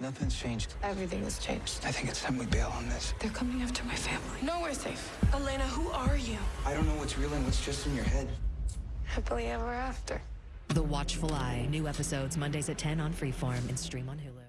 Nothing's changed. Everything has changed. I think it's time we bail on this. They're coming after my family. Nowhere safe. Elena, who are you? I don't know what's real and what's just in your head. Happily ever after. The Watchful Eye. New episodes Mondays at 10 on Freeform and stream on Hulu.